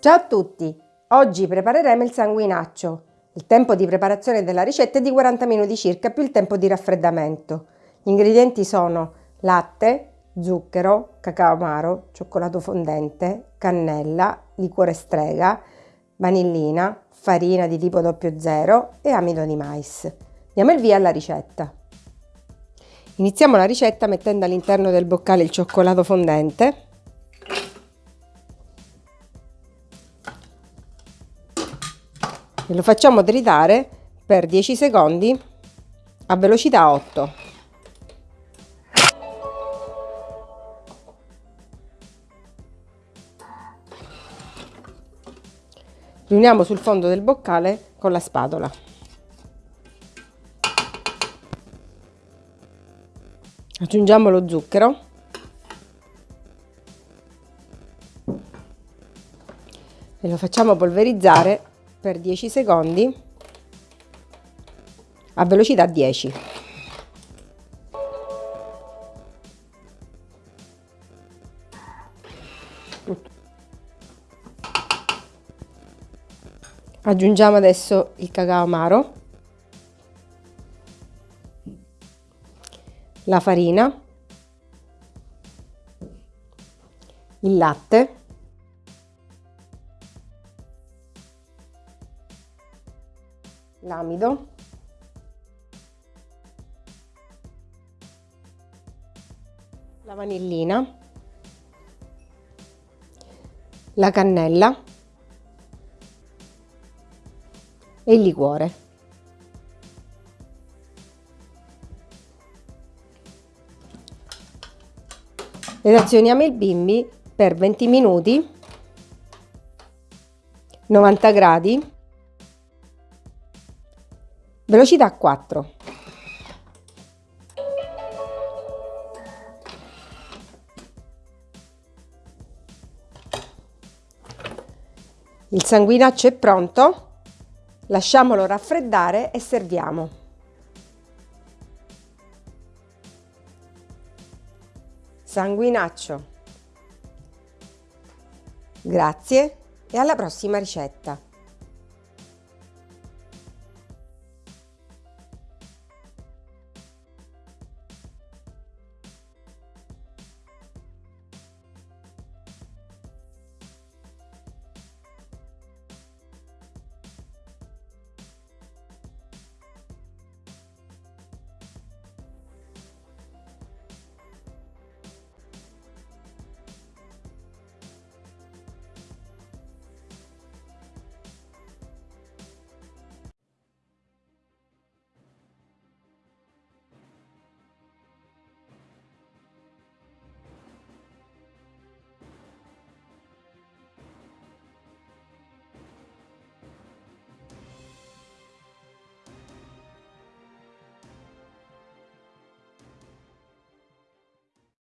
Ciao a tutti! Oggi prepareremo il sanguinaccio. Il tempo di preparazione della ricetta è di 40 minuti circa più il tempo di raffreddamento. Gli ingredienti sono latte, zucchero, cacao amaro, cioccolato fondente, cannella, liquore strega, vanillina, farina di tipo 00 e amido di mais. Diamo il via alla ricetta. Iniziamo la ricetta mettendo all'interno del boccale il cioccolato fondente e lo facciamo tritare per 10 secondi a velocità 8. Riuniamo sul fondo del boccale con la spatola. aggiungiamo lo zucchero e lo facciamo polverizzare per 10 secondi a velocità 10 aggiungiamo adesso il cacao amaro la farina, il latte, l'amido, la vanillina, la cannella. E il liquore. Relazioniamo il bimbi per 20 minuti, 90 gradi, velocità 4. Il sanguinaccio è pronto, lasciamolo raffreddare e serviamo. sanguinaccio. Grazie e alla prossima ricetta!